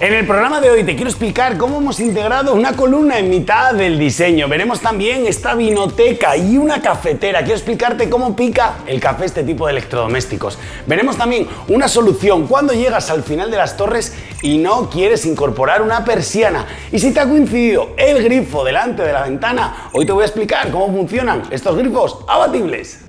En el programa de hoy te quiero explicar cómo hemos integrado una columna en mitad del diseño. Veremos también esta vinoteca y una cafetera. Quiero explicarte cómo pica el café este tipo de electrodomésticos. Veremos también una solución cuando llegas al final de las torres y no quieres incorporar una persiana. Y si te ha coincidido el grifo delante de la ventana, hoy te voy a explicar cómo funcionan estos grifos abatibles.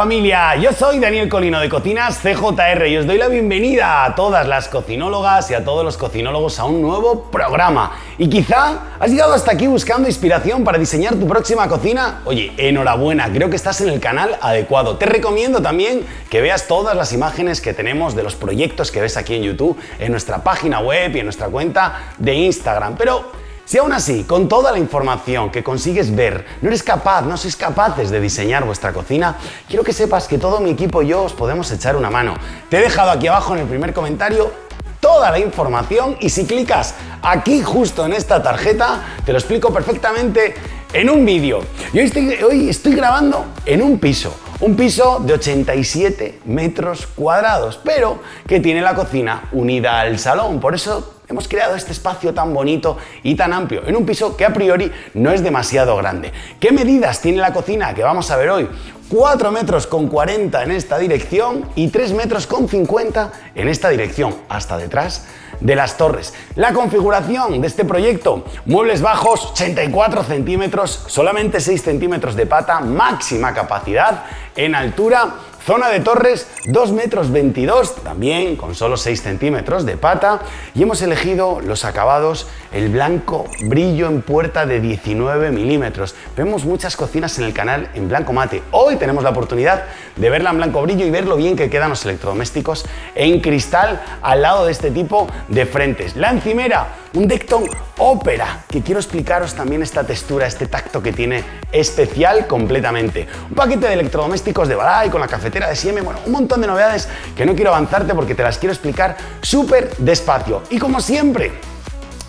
Familia, yo soy Daniel Colino de Cocinas CJR y os doy la bienvenida a todas las cocinólogas y a todos los cocinólogos a un nuevo programa. Y quizá has llegado hasta aquí buscando inspiración para diseñar tu próxima cocina. Oye, enhorabuena, creo que estás en el canal adecuado. Te recomiendo también que veas todas las imágenes que tenemos de los proyectos que ves aquí en YouTube, en nuestra página web y en nuestra cuenta de Instagram. Pero si aún así, con toda la información que consigues ver, no eres capaz, no sois capaces de diseñar vuestra cocina, quiero que sepas que todo mi equipo y yo os podemos echar una mano. Te he dejado aquí abajo en el primer comentario toda la información y si clicas aquí justo en esta tarjeta, te lo explico perfectamente en un vídeo. Y hoy estoy, hoy estoy grabando en un piso, un piso de 87 metros cuadrados, pero que tiene la cocina unida al salón, por eso hemos creado este espacio tan bonito y tan amplio en un piso que a priori no es demasiado grande. ¿Qué medidas tiene la cocina que vamos a ver hoy? 4 metros con 40 en esta dirección y 3 metros con 50 en esta dirección, hasta detrás de las torres. La configuración de este proyecto, muebles bajos 84 centímetros, solamente 6 centímetros de pata, máxima capacidad en altura Zona de torres 2 metros 22, también con solo 6 centímetros de pata. Y hemos elegido los acabados, el blanco brillo en puerta de 19 milímetros. Vemos muchas cocinas en el canal en blanco mate. Hoy tenemos la oportunidad de verla en blanco brillo y ver lo bien que quedan los electrodomésticos en cristal al lado de este tipo de frentes. La encimera, un Decton Opera, que quiero explicaros también esta textura, este tacto que tiene especial completamente. Un paquete de electrodomésticos de Balay con la cafetera de Siemens, bueno, un montón de novedades que no quiero avanzarte porque te las quiero explicar súper despacio. Y como siempre,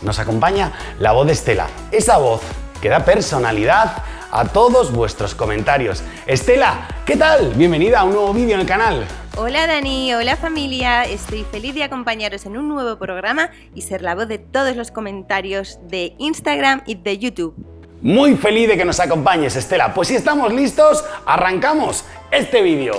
nos acompaña la voz de Estela, esa voz que da personalidad a todos vuestros comentarios. Estela, ¿qué tal? Bienvenida a un nuevo vídeo en el canal. Hola Dani, hola familia, estoy feliz de acompañaros en un nuevo programa y ser la voz de todos los comentarios de Instagram y de YouTube. Muy feliz de que nos acompañes Estela, pues si estamos listos, arrancamos este vídeo.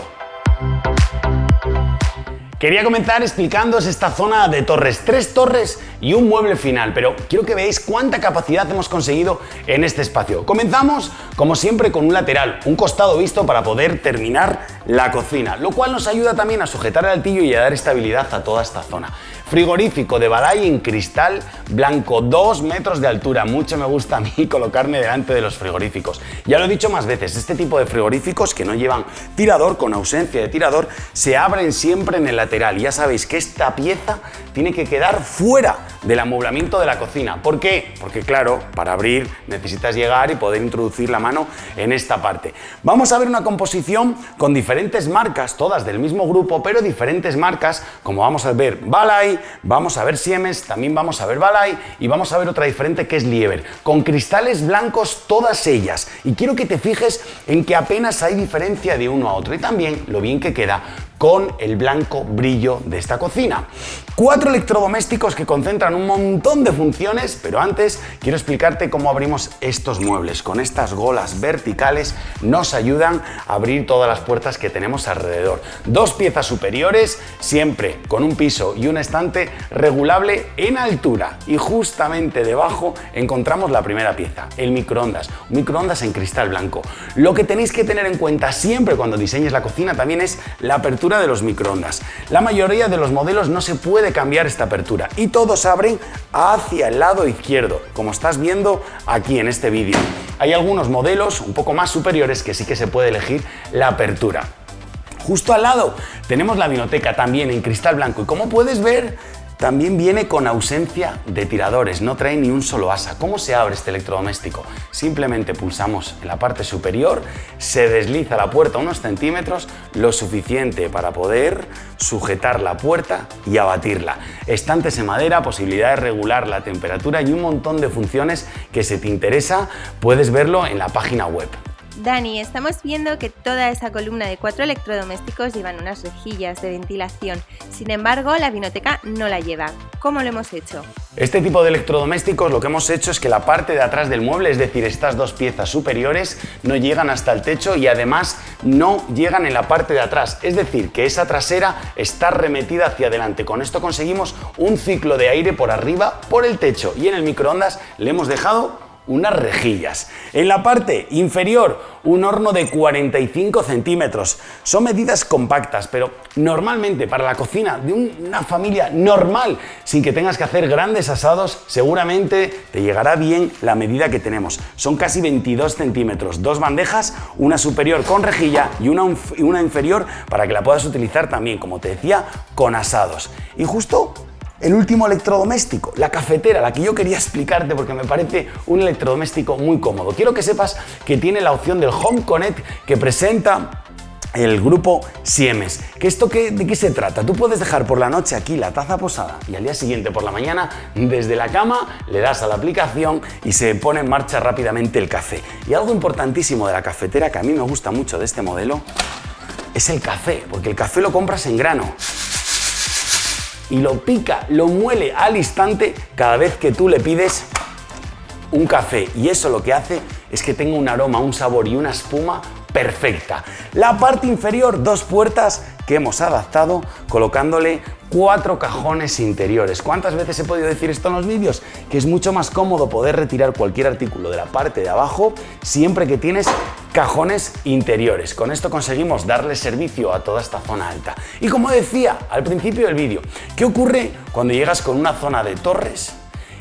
Quería comenzar explicándoos esta zona de torres, tres torres y un mueble final, pero quiero que veáis cuánta capacidad hemos conseguido en este espacio. Comenzamos, como siempre, con un lateral, un costado visto para poder terminar la cocina, lo cual nos ayuda también a sujetar el altillo y a dar estabilidad a toda esta zona. Frigorífico de Balay en cristal blanco, 2 metros de altura. Mucho me gusta a mí colocarme delante de los frigoríficos. Ya lo he dicho más veces, este tipo de frigoríficos que no llevan tirador, con ausencia de tirador, se abren siempre en el lateral. Ya sabéis que esta pieza tiene que quedar fuera del amueblamiento de la cocina. ¿Por qué? Porque claro, para abrir necesitas llegar y poder introducir la mano en esta parte. Vamos a ver una composición con diferentes marcas, todas del mismo grupo, pero diferentes marcas, como vamos a ver Balay, vamos a ver Siemens, también vamos a ver Balay y vamos a ver otra diferente que es Lieber, con cristales blancos todas ellas. Y quiero que te fijes en que apenas hay diferencia de uno a otro y también lo bien que queda con el blanco brillo de esta cocina. Cuatro electrodomésticos que concentran un montón de funciones, pero antes quiero explicarte cómo abrimos estos muebles. Con estas golas verticales nos ayudan a abrir todas las puertas que tenemos alrededor. Dos piezas superiores, siempre con un piso y un estante regulable en altura. Y justamente debajo encontramos la primera pieza, el microondas. Un microondas en cristal blanco. Lo que tenéis que tener en cuenta siempre cuando diseñes la cocina también es la apertura de los microondas. La mayoría de los modelos no se puede cambiar esta apertura y todos abren hacia el lado izquierdo, como estás viendo aquí en este vídeo. Hay algunos modelos un poco más superiores que sí que se puede elegir la apertura. Justo al lado tenemos la vinoteca también en cristal blanco y como puedes ver también viene con ausencia de tiradores, no trae ni un solo asa. ¿Cómo se abre este electrodoméstico? Simplemente pulsamos en la parte superior, se desliza la puerta unos centímetros, lo suficiente para poder sujetar la puerta y abatirla. Estantes en madera, posibilidad de regular la temperatura y un montón de funciones que si te interesa puedes verlo en la página web. Dani, estamos viendo que toda esa columna de cuatro electrodomésticos llevan unas rejillas de ventilación. Sin embargo, la vinoteca no la lleva. ¿Cómo lo hemos hecho? Este tipo de electrodomésticos lo que hemos hecho es que la parte de atrás del mueble, es decir, estas dos piezas superiores, no llegan hasta el techo y además no llegan en la parte de atrás. Es decir, que esa trasera está remetida hacia adelante. Con esto conseguimos un ciclo de aire por arriba, por el techo y en el microondas le hemos dejado unas rejillas. En la parte inferior, un horno de 45 centímetros. Son medidas compactas, pero normalmente para la cocina de una familia normal, sin que tengas que hacer grandes asados, seguramente te llegará bien la medida que tenemos. Son casi 22 centímetros, dos bandejas, una superior con rejilla y una, una inferior para que la puedas utilizar también, como te decía, con asados. Y justo el último electrodoméstico, la cafetera, la que yo quería explicarte porque me parece un electrodoméstico muy cómodo. Quiero que sepas que tiene la opción del Home Connect que presenta el grupo Siemens. ¿Que esto qué, ¿De qué se trata? Tú puedes dejar por la noche aquí la taza posada y al día siguiente por la mañana desde la cama le das a la aplicación y se pone en marcha rápidamente el café. Y algo importantísimo de la cafetera que a mí me gusta mucho de este modelo es el café, porque el café lo compras en grano y lo pica, lo muele al instante cada vez que tú le pides un café. Y eso lo que hace es que tenga un aroma, un sabor y una espuma perfecta. La parte inferior, dos puertas que hemos adaptado colocándole cuatro cajones interiores. ¿Cuántas veces he podido decir esto en los vídeos? Que es mucho más cómodo poder retirar cualquier artículo de la parte de abajo siempre que tienes cajones interiores. Con esto conseguimos darle servicio a toda esta zona alta. Y como decía al principio del vídeo, ¿qué ocurre cuando llegas con una zona de torres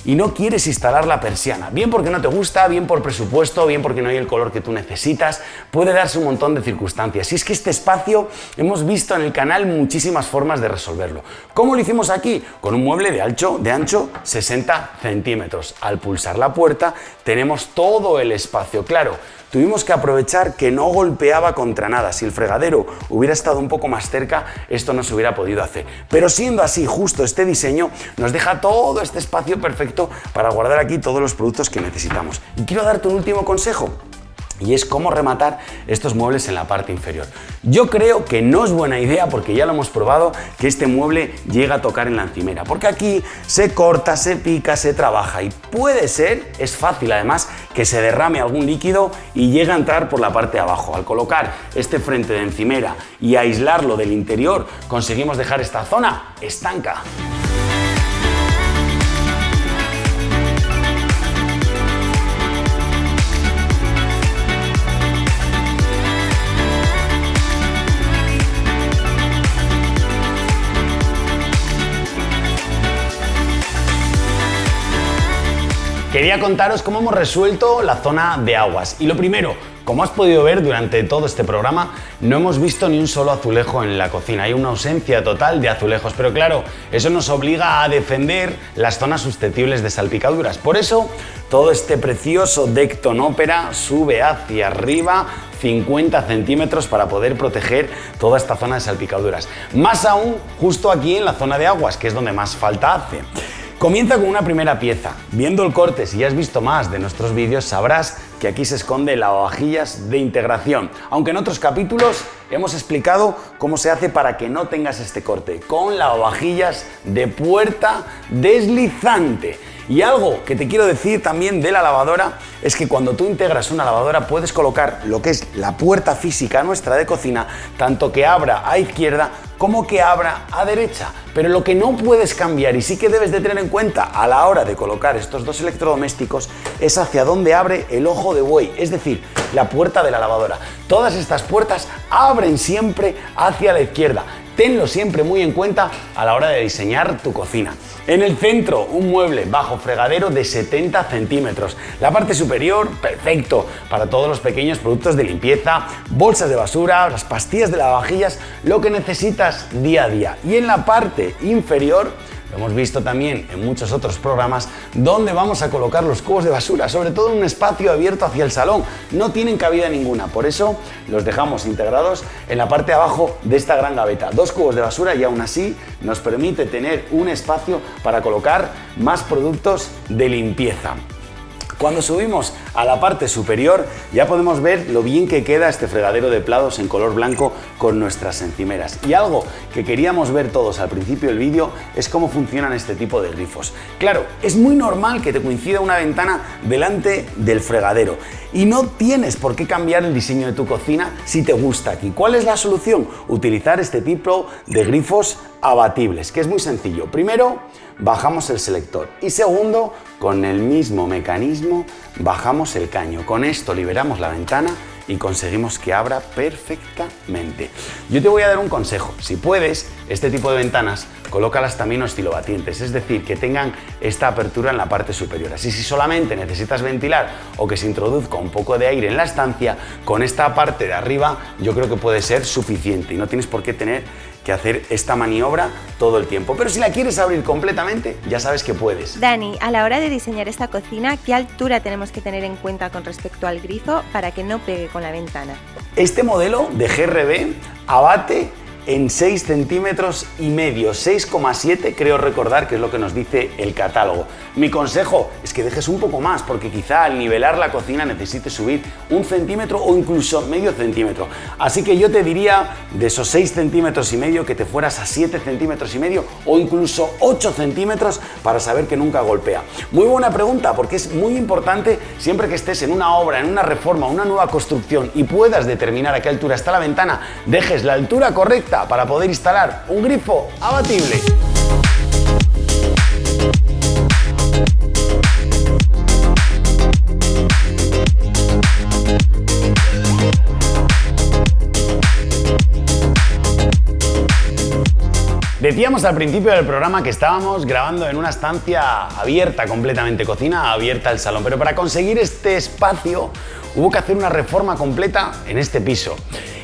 y no quieres instalar la persiana. Bien porque no te gusta, bien por presupuesto, bien porque no hay el color que tú necesitas. Puede darse un montón de circunstancias. Y es que este espacio hemos visto en el canal muchísimas formas de resolverlo. ¿Cómo lo hicimos aquí? Con un mueble de ancho, de ancho 60 centímetros. Al pulsar la puerta tenemos todo el espacio. Claro, tuvimos que aprovechar que no golpeaba contra nada. Si el fregadero hubiera estado un poco más cerca, esto no se hubiera podido hacer. Pero siendo así, justo este diseño nos deja todo este espacio perfecto para guardar aquí todos los productos que necesitamos. Y quiero darte un último consejo y es cómo rematar estos muebles en la parte inferior. Yo creo que no es buena idea, porque ya lo hemos probado, que este mueble llega a tocar en la encimera, porque aquí se corta, se pica, se trabaja y puede ser, es fácil además, que se derrame algún líquido y llegue a entrar por la parte de abajo. Al colocar este frente de encimera y aislarlo del interior, conseguimos dejar esta zona estanca. Quería contaros cómo hemos resuelto la zona de aguas. Y lo primero, como has podido ver durante todo este programa, no hemos visto ni un solo azulejo en la cocina. Hay una ausencia total de azulejos, pero claro, eso nos obliga a defender las zonas susceptibles de salpicaduras. Por eso, todo este precioso deck ópera sube hacia arriba 50 centímetros para poder proteger toda esta zona de salpicaduras. Más aún, justo aquí en la zona de aguas, que es donde más falta hace. Comienza con una primera pieza. Viendo el corte, si ya has visto más de nuestros vídeos, sabrás que aquí se esconde la lavavajillas de integración. Aunque en otros capítulos hemos explicado cómo se hace para que no tengas este corte, con lavavajillas de puerta deslizante. Y algo que te quiero decir también de la lavadora es que cuando tú integras una lavadora puedes colocar lo que es la puerta física nuestra de cocina, tanto que abra a izquierda como que abra a derecha. Pero lo que no puedes cambiar y sí que debes de tener en cuenta a la hora de colocar estos dos electrodomésticos es hacia dónde abre el ojo de buey, es decir, la puerta de la lavadora. Todas estas puertas abren siempre hacia la izquierda. Tenlo siempre muy en cuenta a la hora de diseñar tu cocina. En el centro, un mueble bajo fregadero de 70 centímetros. La parte superior, perfecto para todos los pequeños productos de limpieza, bolsas de basura, las pastillas de lavavajillas, lo que necesitas día a día. Y en la parte inferior, lo hemos visto también en muchos otros programas, dónde vamos a colocar los cubos de basura, sobre todo en un espacio abierto hacia el salón. No tienen cabida ninguna, por eso los dejamos integrados en la parte de abajo de esta gran gaveta. Dos cubos de basura y aún así nos permite tener un espacio para colocar más productos de limpieza. Cuando subimos a la parte superior ya podemos ver lo bien que queda este fregadero de plados en color blanco con nuestras encimeras. Y algo que queríamos ver todos al principio del vídeo es cómo funcionan este tipo de grifos. Claro, es muy normal que te coincida una ventana delante del fregadero y no tienes por qué cambiar el diseño de tu cocina si te gusta aquí. ¿Cuál es la solución? Utilizar este tipo de grifos abatibles, que es muy sencillo. Primero, bajamos el selector y segundo, con el mismo mecanismo bajamos el caño. Con esto liberamos la ventana y conseguimos que abra perfectamente. Yo te voy a dar un consejo. Si puedes, este tipo de ventanas, colócalas también oscilobatientes, es decir, que tengan esta apertura en la parte superior. Así si solamente necesitas ventilar o que se introduzca un poco de aire en la estancia, con esta parte de arriba yo creo que puede ser suficiente y no tienes por qué tener que hacer esta maniobra todo el tiempo. Pero si la quieres abrir completamente, ya sabes que puedes. Dani, a la hora de diseñar esta cocina, ¿qué altura tenemos que tener en cuenta con respecto al grifo para que no pegue con la ventana? Este modelo de GRB abate en 6 centímetros y medio, 6,7 creo recordar que es lo que nos dice el catálogo. Mi consejo es que dejes un poco más porque quizá al nivelar la cocina necesites subir un centímetro o incluso medio centímetro. Así que yo te diría de esos 6 centímetros y medio que te fueras a 7 centímetros y medio o incluso 8 centímetros para saber que nunca golpea. Muy buena pregunta porque es muy importante siempre que estés en una obra, en una reforma, una nueva construcción y puedas determinar a qué altura está la ventana, dejes la altura correcta para poder instalar un grifo abatible. Decíamos al principio del programa que estábamos grabando en una estancia abierta completamente, cocina abierta al salón, pero para conseguir este espacio hubo que hacer una reforma completa en este piso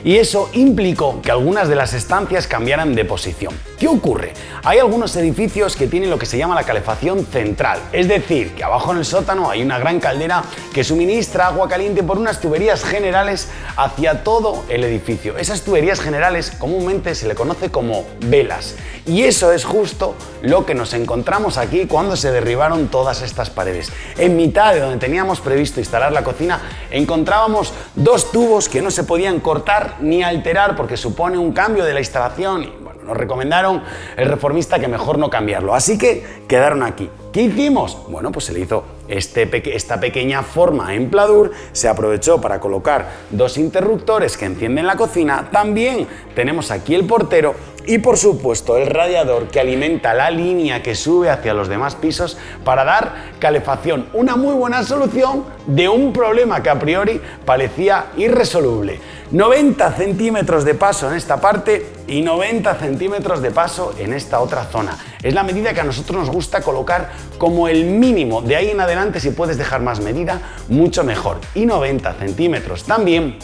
y eso implicó que algunas de las estancias cambiaran de posición. ¿Qué ocurre? Hay algunos edificios que tienen lo que se llama la calefacción central, es decir, que abajo en el sótano hay una gran caldera que suministra agua caliente por unas tuberías generales hacia todo el edificio. Esas tuberías generales comúnmente se le conoce como velas y eso es justo lo que nos encontramos aquí cuando se derribaron todas estas paredes. En mitad de donde teníamos previsto instalar la cocina encontrábamos dos tubos que no se podían cortar ni alterar porque supone un cambio de la instalación nos recomendaron el reformista que mejor no cambiarlo. Así que quedaron aquí. ¿Qué hicimos? Bueno, pues se le hizo este esta pequeña forma en pladur, se aprovechó para colocar dos interruptores que encienden la cocina. También tenemos aquí el portero y por supuesto el radiador que alimenta la línea que sube hacia los demás pisos para dar calefacción. Una muy buena solución de un problema que a priori parecía irresoluble. 90 centímetros de paso en esta parte y 90 centímetros de paso en esta otra zona. Es la medida que a nosotros nos gusta colocar como el mínimo. De ahí en adelante si puedes dejar más medida, mucho mejor. Y 90 centímetros también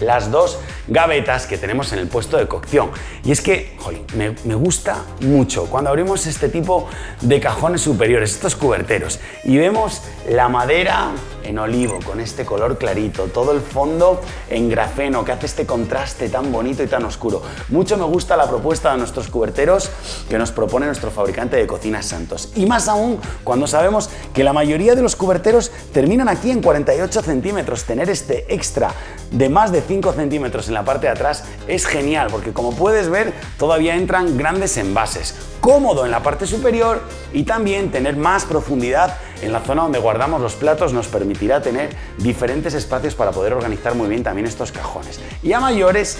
las dos gavetas que tenemos en el puesto de cocción. Y es que me, me, gusta mucho cuando abrimos este tipo de cajones superiores, estos cuberteros, y vemos la madera en olivo con este color clarito, todo el fondo en grafeno que hace este contraste tan bonito y tan oscuro. Mucho me gusta la propuesta de nuestros cuberteros que nos propone nuestro fabricante de cocinas Santos. Y más aún cuando sabemos que la mayoría de los cuberteros terminan aquí en 48 centímetros. Tener este extra de más de 5 centímetros en la parte de atrás es genial porque como puedes ver todavía entran grandes envases. Cómodo en la parte superior y también tener más profundidad en la zona donde guardamos los platos nos permitirá tener diferentes espacios para poder organizar muy bien también estos cajones. Y a mayores,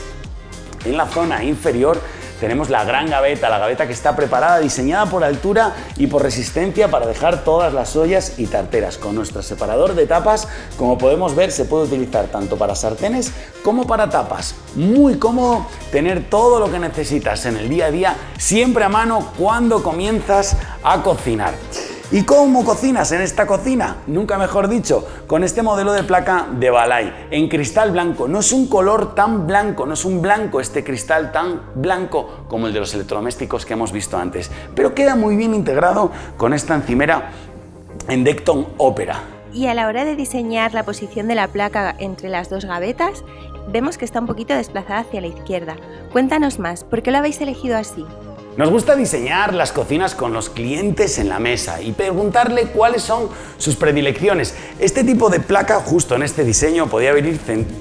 en la zona inferior tenemos la gran gaveta, la gaveta que está preparada, diseñada por altura y por resistencia para dejar todas las ollas y tarteras. Con nuestro separador de tapas, como podemos ver, se puede utilizar tanto para sartenes como para tapas. Muy cómodo tener todo lo que necesitas en el día a día, siempre a mano cuando comienzas a cocinar. ¿Y cómo cocinas en esta cocina? Nunca mejor dicho, con este modelo de placa de Balay, en cristal blanco. No es un color tan blanco, no es un blanco este cristal tan blanco como el de los electrodomésticos que hemos visto antes, pero queda muy bien integrado con esta encimera en Decton Opera. Y a la hora de diseñar la posición de la placa entre las dos gavetas, vemos que está un poquito desplazada hacia la izquierda. Cuéntanos más, ¿por qué lo habéis elegido así? Nos gusta diseñar las cocinas con los clientes en la mesa y preguntarle cuáles son sus predilecciones. Este tipo de placa, justo en este diseño, podía, haber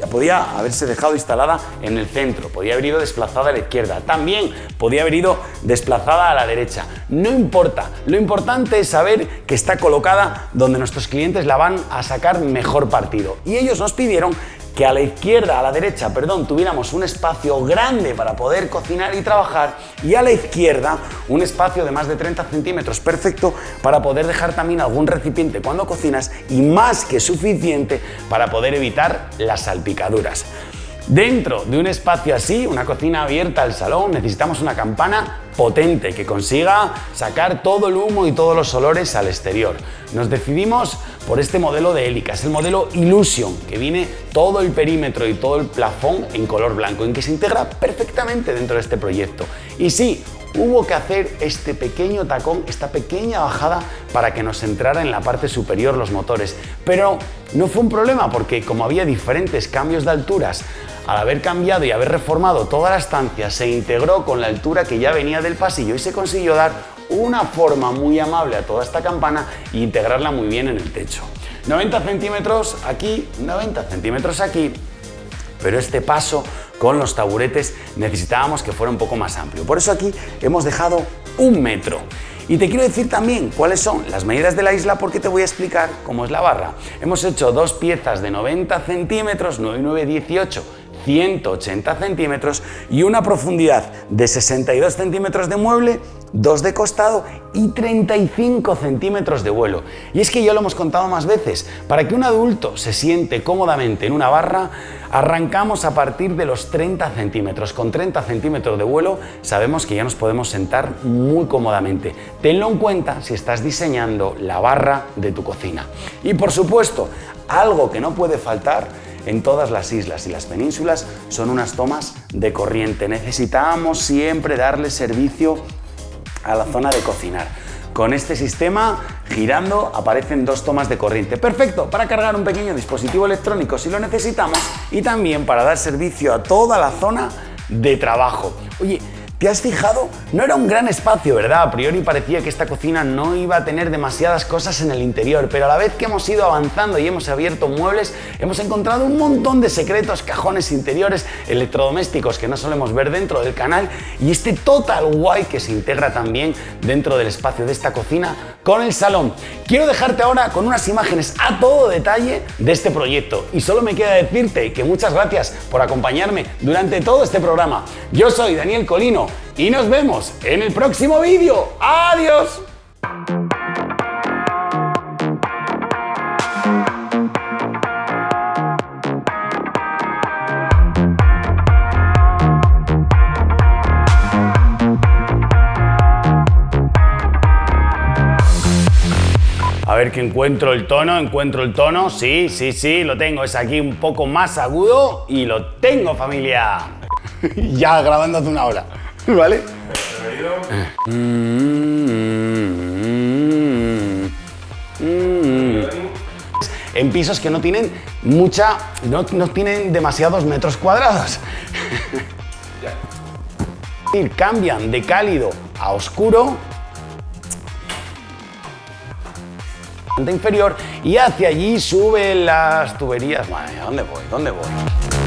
podía haberse dejado instalada en el centro, podía haber ido desplazada a la izquierda, también podía haber ido desplazada a la derecha. No importa, lo importante es saber que está colocada donde nuestros clientes la van a sacar mejor partido. Y ellos nos pidieron que a la izquierda, a la derecha, perdón, tuviéramos un espacio grande para poder cocinar y trabajar y a la izquierda un espacio de más de 30 centímetros perfecto para poder dejar también algún recipiente cuando cocinas y más que suficiente para poder evitar las salpicaduras. Dentro de un espacio así, una cocina abierta al salón, necesitamos una campana potente que consiga sacar todo el humo y todos los olores al exterior. Nos decidimos por este modelo de Helica, es el modelo Illusion, que viene todo el perímetro y todo el plafón en color blanco, en que se integra perfectamente dentro de este proyecto. Y sí, hubo que hacer este pequeño tacón, esta pequeña bajada para que nos entrara en la parte superior los motores. Pero no fue un problema porque como había diferentes cambios de alturas, al haber cambiado y haber reformado toda la estancia, se integró con la altura que ya venía del pasillo y se consiguió dar una forma muy amable a toda esta campana e integrarla muy bien en el techo. 90 centímetros aquí, 90 centímetros aquí, pero este paso con los taburetes necesitábamos que fuera un poco más amplio. Por eso aquí hemos dejado un metro. Y te quiero decir también cuáles son las medidas de la isla porque te voy a explicar cómo es la barra. Hemos hecho dos piezas de 90 centímetros, 9 9, 18, 180 centímetros y una profundidad de 62 centímetros de mueble 2 de costado y 35 centímetros de vuelo. Y es que ya lo hemos contado más veces, para que un adulto se siente cómodamente en una barra, arrancamos a partir de los 30 centímetros. Con 30 centímetros de vuelo sabemos que ya nos podemos sentar muy cómodamente. Tenlo en cuenta si estás diseñando la barra de tu cocina. Y por supuesto, algo que no puede faltar en todas las islas y las penínsulas son unas tomas de corriente. Necesitamos siempre darle servicio a la zona de cocinar. Con este sistema, girando, aparecen dos tomas de corriente. Perfecto para cargar un pequeño dispositivo electrónico si lo necesitamos y también para dar servicio a toda la zona de trabajo. Oye, ¿Te has fijado? No era un gran espacio, ¿verdad? A priori parecía que esta cocina no iba a tener demasiadas cosas en el interior, pero a la vez que hemos ido avanzando y hemos abierto muebles, hemos encontrado un montón de secretos, cajones interiores, electrodomésticos que no solemos ver dentro del canal y este total guay que se integra también dentro del espacio de esta cocina con el salón. Quiero dejarte ahora con unas imágenes a todo detalle de este proyecto y solo me queda decirte que muchas gracias por acompañarme durante todo este programa. Yo soy Daniel Colino y nos vemos en el próximo vídeo. ¡Adiós! A ver que encuentro el tono, encuentro el tono. Sí, sí, sí, lo tengo. Es aquí un poco más agudo y lo tengo, familia. ya grabando hace una hora. ¿Vale? En pisos que no tienen mucha, no, no tienen demasiados metros cuadrados. Cambian de cálido a oscuro inferior y hacia allí suben las tuberías. Madre ¿dónde voy? ¿Dónde voy?